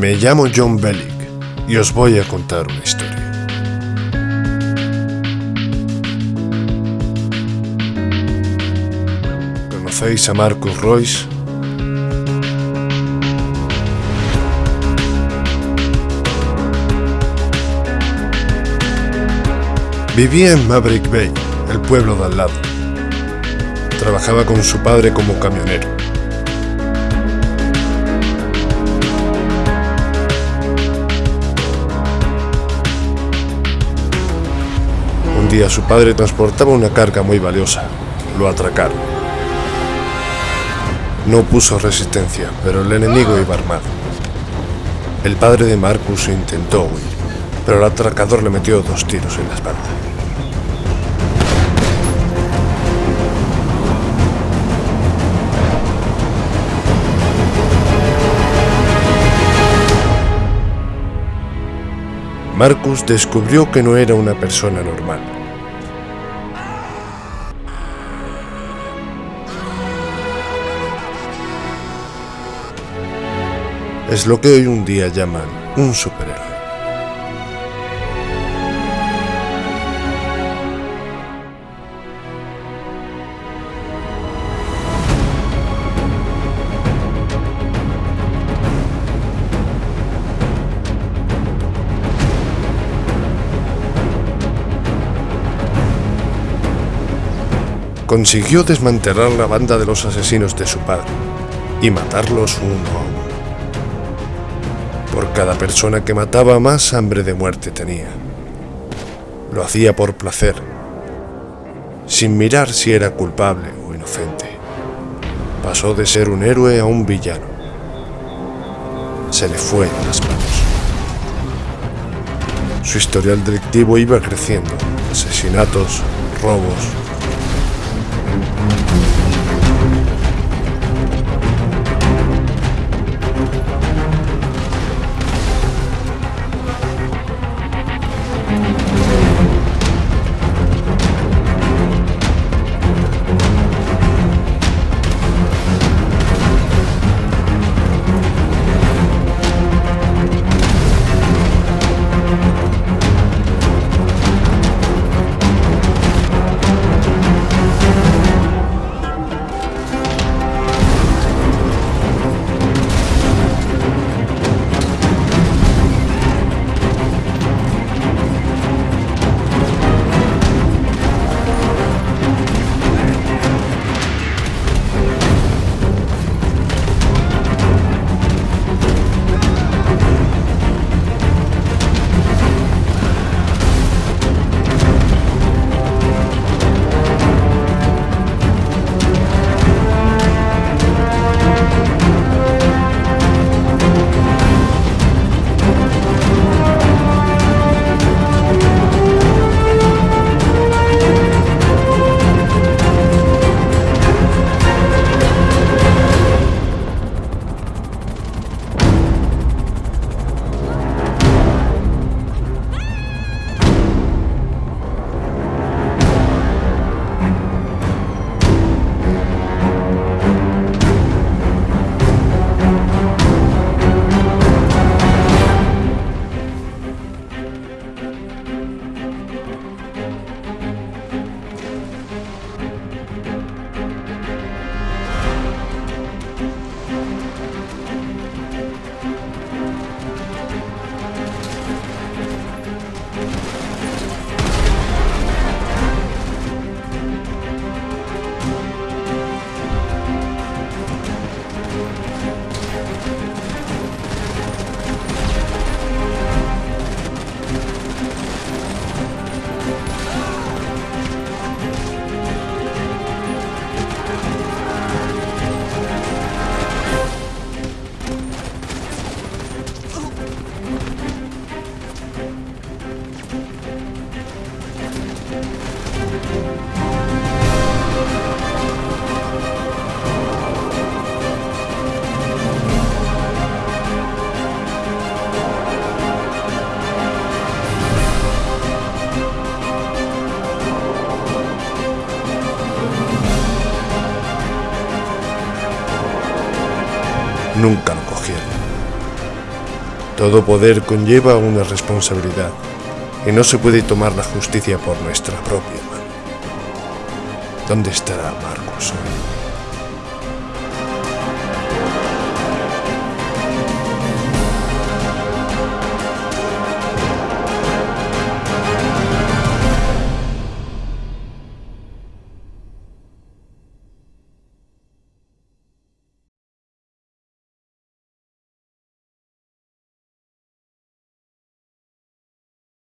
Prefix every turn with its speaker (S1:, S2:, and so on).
S1: Me llamo John Bellick y os voy a contar una historia. ¿Conocéis a Marcus Royce? Vivía en Maverick Bay, el pueblo de al lado. Trabajaba con su padre como camionero. Su padre transportaba una carga muy valiosa. Lo atracaron. No puso resistencia, pero el enemigo iba armado. El padre de Marcus intentó huir, pero el atracador le metió dos tiros en la espalda. Marcus descubrió que no era una persona normal. Es lo que hoy un día llaman un superhéroe. consiguió desmantelar la banda de los asesinos de su padre y matarlos uno a uno. Por cada persona que mataba más hambre de muerte tenía. Lo hacía por placer, sin mirar si era culpable o inocente. Pasó de ser un héroe a un villano. Se le fue en las manos. Su historial delictivo iba creciendo. Asesinatos, robos, nunca lo cogieron. Todo poder conlleva una responsabilidad y no se puede tomar la justicia por nuestra propia mano. ¿Dónde estará Marcos hoy?